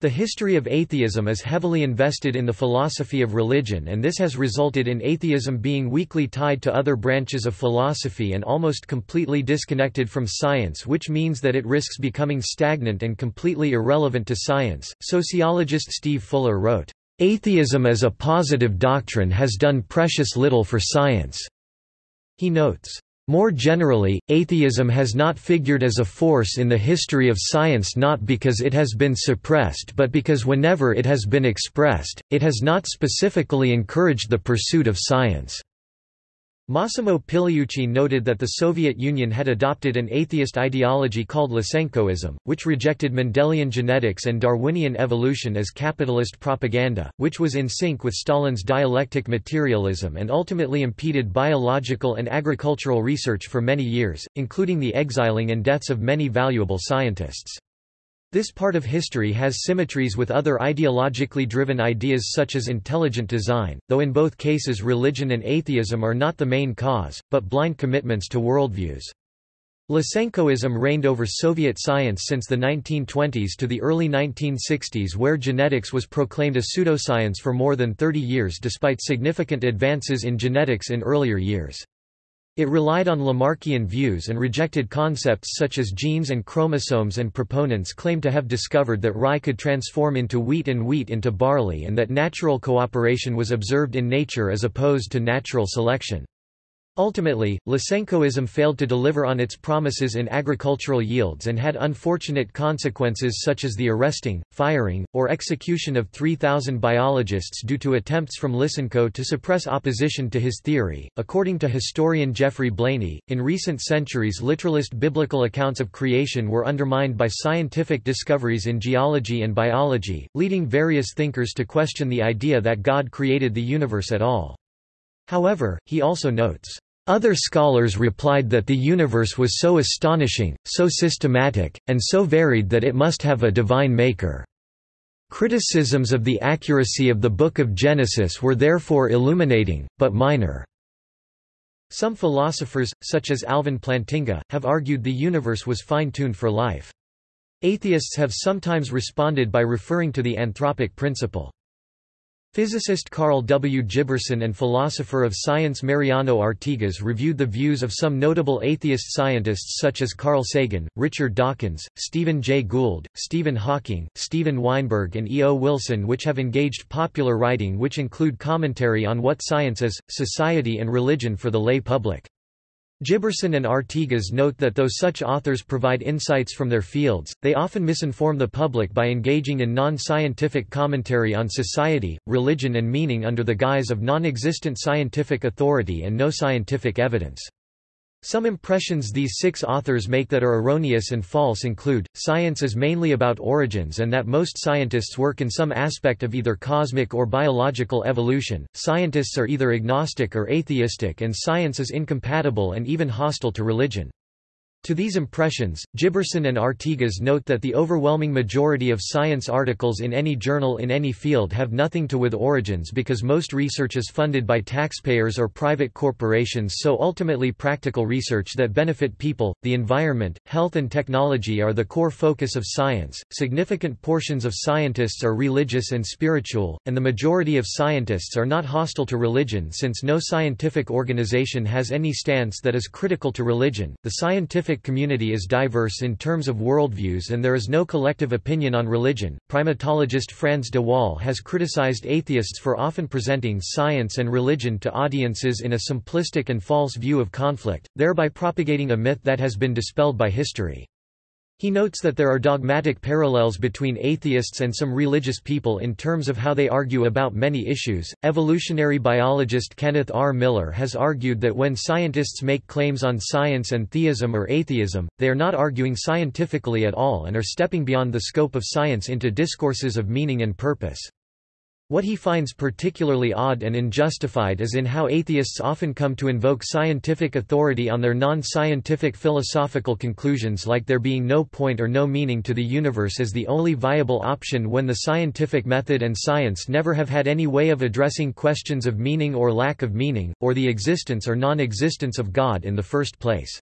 The history of atheism is heavily invested in the philosophy of religion and this has resulted in atheism being weakly tied to other branches of philosophy and almost completely disconnected from science which means that it risks becoming stagnant and completely irrelevant to science. Sociologist Steve Fuller wrote, "Atheism as a positive doctrine has done precious little for science." He notes, more generally, atheism has not figured as a force in the history of science not because it has been suppressed but because whenever it has been expressed, it has not specifically encouraged the pursuit of science. Massimo Pigliucci noted that the Soviet Union had adopted an atheist ideology called Lysenkoism, which rejected Mendelian genetics and Darwinian evolution as capitalist propaganda, which was in sync with Stalin's dialectic materialism and ultimately impeded biological and agricultural research for many years, including the exiling and deaths of many valuable scientists. This part of history has symmetries with other ideologically driven ideas such as intelligent design, though in both cases religion and atheism are not the main cause, but blind commitments to worldviews. Lysenkoism reigned over Soviet science since the 1920s to the early 1960s where genetics was proclaimed a pseudoscience for more than 30 years despite significant advances in genetics in earlier years. It relied on Lamarckian views and rejected concepts such as genes and chromosomes and proponents claimed to have discovered that rye could transform into wheat and wheat into barley and that natural cooperation was observed in nature as opposed to natural selection. Ultimately, Lysenkoism failed to deliver on its promises in agricultural yields and had unfortunate consequences such as the arresting, firing, or execution of 3,000 biologists due to attempts from Lysenko to suppress opposition to his theory. According to historian Geoffrey Blainey, in recent centuries literalist biblical accounts of creation were undermined by scientific discoveries in geology and biology, leading various thinkers to question the idea that God created the universe at all. However, he also notes, other scholars replied that the universe was so astonishing, so systematic, and so varied that it must have a divine maker. Criticisms of the accuracy of the Book of Genesis were therefore illuminating, but minor. Some philosophers, such as Alvin Plantinga, have argued the universe was fine-tuned for life. Atheists have sometimes responded by referring to the anthropic principle. Physicist Karl W. Giberson and philosopher of science Mariano Artigas reviewed the views of some notable atheist scientists such as Carl Sagan, Richard Dawkins, Stephen Jay Gould, Stephen Hawking, Steven Weinberg and E. O. Wilson which have engaged popular writing which include commentary on what science is, society and religion for the lay public. Giberson and Artigas note that though such authors provide insights from their fields, they often misinform the public by engaging in non-scientific commentary on society, religion and meaning under the guise of non-existent scientific authority and no scientific evidence. Some impressions these six authors make that are erroneous and false include, science is mainly about origins and that most scientists work in some aspect of either cosmic or biological evolution, scientists are either agnostic or atheistic and science is incompatible and even hostile to religion. To these impressions, Giberson and Artigas note that the overwhelming majority of science articles in any journal in any field have nothing to do with origins because most research is funded by taxpayers or private corporations so ultimately practical research that benefit people, the environment, health and technology are the core focus of science. Significant portions of scientists are religious and spiritual, and the majority of scientists are not hostile to religion since no scientific organization has any stance that is critical to religion. The scientific scientific community is diverse in terms of worldviews and there is no collective opinion on religion. Primatologist Frans de Waal has criticized atheists for often presenting science and religion to audiences in a simplistic and false view of conflict, thereby propagating a myth that has been dispelled by history. He notes that there are dogmatic parallels between atheists and some religious people in terms of how they argue about many issues. Evolutionary biologist Kenneth R. Miller has argued that when scientists make claims on science and theism or atheism, they are not arguing scientifically at all and are stepping beyond the scope of science into discourses of meaning and purpose. What he finds particularly odd and unjustified is in how atheists often come to invoke scientific authority on their non-scientific philosophical conclusions like there being no point or no meaning to the universe as the only viable option when the scientific method and science never have had any way of addressing questions of meaning or lack of meaning, or the existence or non-existence of God in the first place.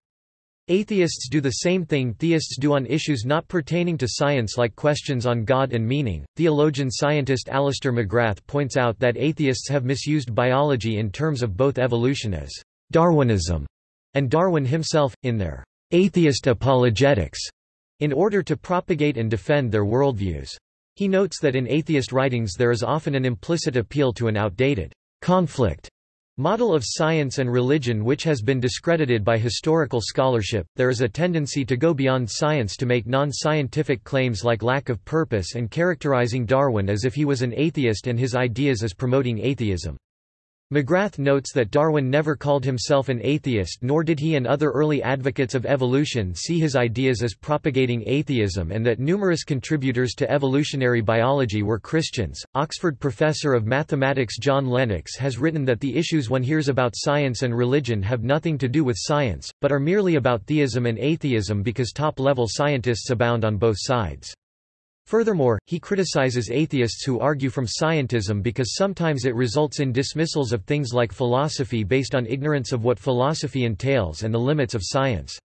Atheists do the same thing theists do on issues not pertaining to science like questions on God and meaning. Theologian scientist Alister McGrath points out that atheists have misused biology in terms of both evolution as Darwinism and Darwin himself, in their atheist apologetics, in order to propagate and defend their worldviews. He notes that in atheist writings there is often an implicit appeal to an outdated conflict Model of science and religion which has been discredited by historical scholarship, there is a tendency to go beyond science to make non-scientific claims like lack of purpose and characterizing Darwin as if he was an atheist and his ideas as promoting atheism. McGrath notes that Darwin never called himself an atheist nor did he and other early advocates of evolution see his ideas as propagating atheism and that numerous contributors to evolutionary biology were Christians. Oxford professor of mathematics John Lennox has written that the issues one hears about science and religion have nothing to do with science, but are merely about theism and atheism because top-level scientists abound on both sides. Furthermore, he criticizes atheists who argue from scientism because sometimes it results in dismissals of things like philosophy based on ignorance of what philosophy entails and the limits of science.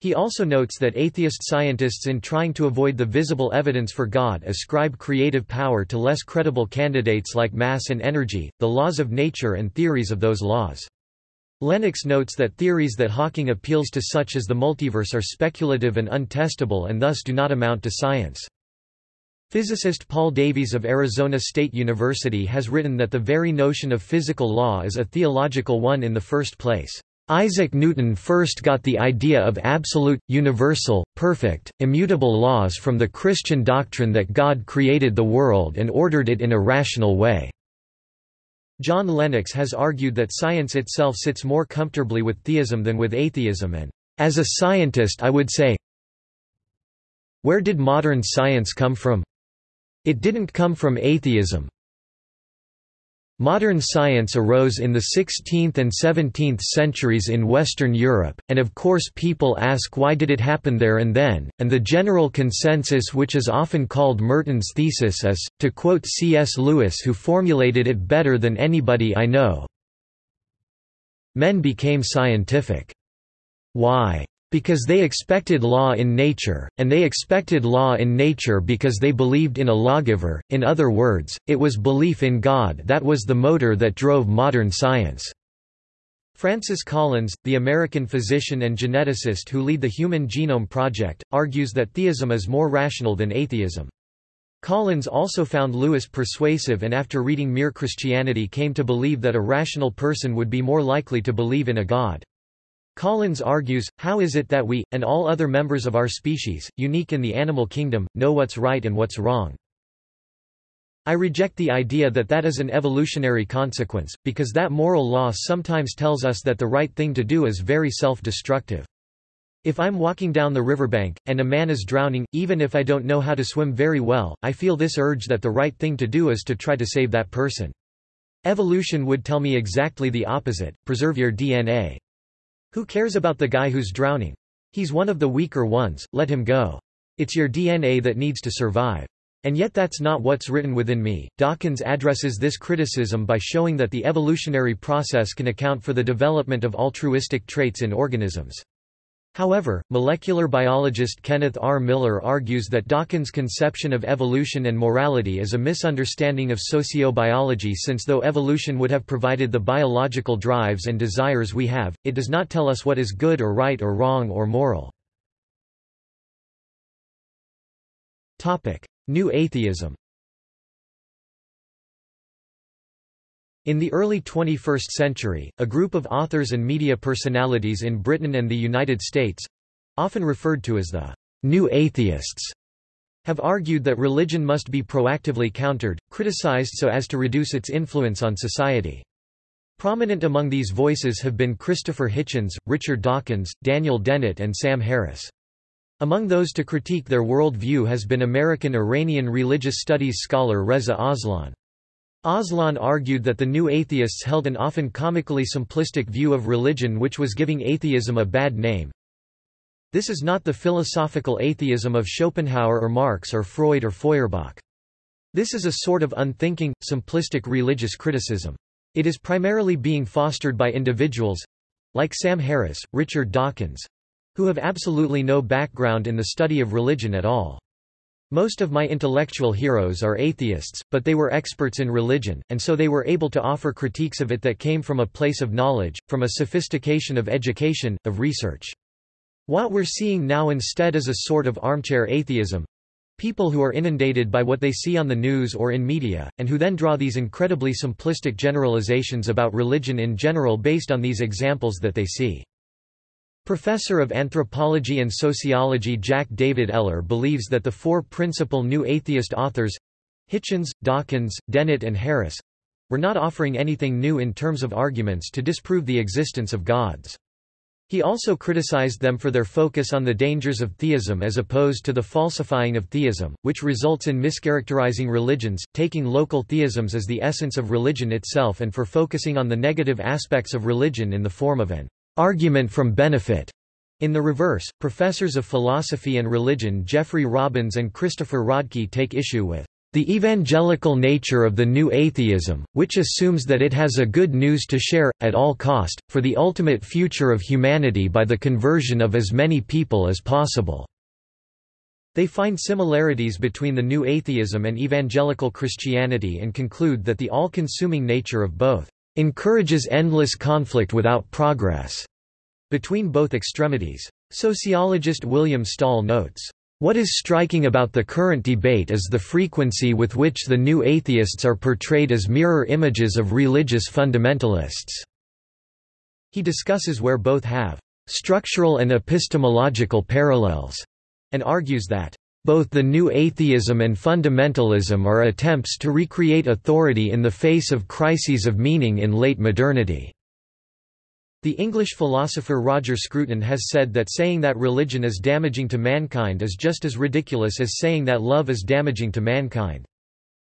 He also notes that atheist scientists in trying to avoid the visible evidence for God ascribe creative power to less credible candidates like mass and energy, the laws of nature and theories of those laws. Lennox notes that theories that Hawking appeals to such as the multiverse are speculative and untestable and thus do not amount to science. Physicist Paul Davies of Arizona State University has written that the very notion of physical law is a theological one in the first place. Isaac Newton first got the idea of absolute, universal, perfect, immutable laws from the Christian doctrine that God created the world and ordered it in a rational way. John Lennox has argued that science itself sits more comfortably with theism than with atheism and, as a scientist I would say, where did modern science come from? It didn't come from atheism, Modern science arose in the 16th and 17th centuries in Western Europe, and of course people ask why did it happen there and then, and the general consensus which is often called Merton's thesis is, to quote C.S. Lewis who formulated it better than anybody I know, Men became scientific. Why? Because they expected law in nature, and they expected law in nature because they believed in a lawgiver, in other words, it was belief in God that was the motor that drove modern science. Francis Collins, the American physician and geneticist who lead the Human Genome Project, argues that theism is more rational than atheism. Collins also found Lewis persuasive and after reading Mere Christianity came to believe that a rational person would be more likely to believe in a God. Collins argues, how is it that we, and all other members of our species, unique in the animal kingdom, know what's right and what's wrong? I reject the idea that that is an evolutionary consequence, because that moral law sometimes tells us that the right thing to do is very self-destructive. If I'm walking down the riverbank, and a man is drowning, even if I don't know how to swim very well, I feel this urge that the right thing to do is to try to save that person. Evolution would tell me exactly the opposite, preserve your DNA. Who cares about the guy who's drowning? He's one of the weaker ones, let him go. It's your DNA that needs to survive. And yet that's not what's written within me. Dawkins addresses this criticism by showing that the evolutionary process can account for the development of altruistic traits in organisms. However, molecular biologist Kenneth R. Miller argues that Dawkins' conception of evolution and morality is a misunderstanding of sociobiology since though evolution would have provided the biological drives and desires we have, it does not tell us what is good or right or wrong or moral. New atheism In the early 21st century, a group of authors and media personalities in Britain and the United States—often referred to as the «new atheists» have argued that religion must be proactively countered, criticized so as to reduce its influence on society. Prominent among these voices have been Christopher Hitchens, Richard Dawkins, Daniel Dennett and Sam Harris. Among those to critique their world view has been American-Iranian religious studies scholar Reza Aslan. Aslan argued that the new atheists held an often comically simplistic view of religion which was giving atheism a bad name. This is not the philosophical atheism of Schopenhauer or Marx or Freud or Feuerbach. This is a sort of unthinking, simplistic religious criticism. It is primarily being fostered by individuals—like Sam Harris, Richard Dawkins—who have absolutely no background in the study of religion at all. Most of my intellectual heroes are atheists, but they were experts in religion, and so they were able to offer critiques of it that came from a place of knowledge, from a sophistication of education, of research. What we're seeing now instead is a sort of armchair atheism, people who are inundated by what they see on the news or in media, and who then draw these incredibly simplistic generalizations about religion in general based on these examples that they see. Professor of Anthropology and Sociology Jack David Eller believes that the four principal new atheist authors—Hitchens, Dawkins, Dennett and Harris—were not offering anything new in terms of arguments to disprove the existence of gods. He also criticized them for their focus on the dangers of theism as opposed to the falsifying of theism, which results in mischaracterizing religions, taking local theisms as the essence of religion itself and for focusing on the negative aspects of religion in the form of an argument from benefit. In the reverse, professors of philosophy and religion Jeffrey Robbins and Christopher Rodkey take issue with the evangelical nature of the new atheism, which assumes that it has a good news to share, at all cost, for the ultimate future of humanity by the conversion of as many people as possible. They find similarities between the new atheism and evangelical Christianity and conclude that the all-consuming nature of both encourages endless conflict without progress between both extremities. Sociologist William Stahl notes, what is striking about the current debate is the frequency with which the new atheists are portrayed as mirror images of religious fundamentalists. He discusses where both have structural and epistemological parallels, and argues that both the new atheism and fundamentalism are attempts to recreate authority in the face of crises of meaning in late modernity. The English philosopher Roger Scruton has said that saying that religion is damaging to mankind is just as ridiculous as saying that love is damaging to mankind.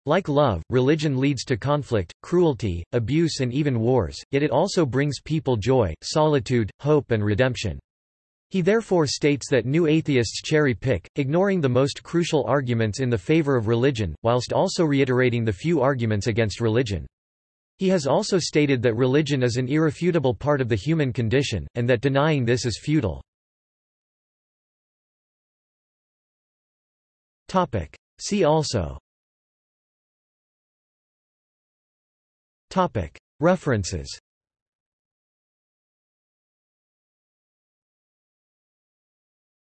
Like love, religion leads to conflict, cruelty, abuse and even wars, yet it also brings people joy, solitude, hope and redemption. He therefore states that new atheists cherry-pick, ignoring the most crucial arguments in the favor of religion, whilst also reiterating the few arguments against religion. He has also stated that religion is an irrefutable part of the human condition, and that denying this is futile. See also References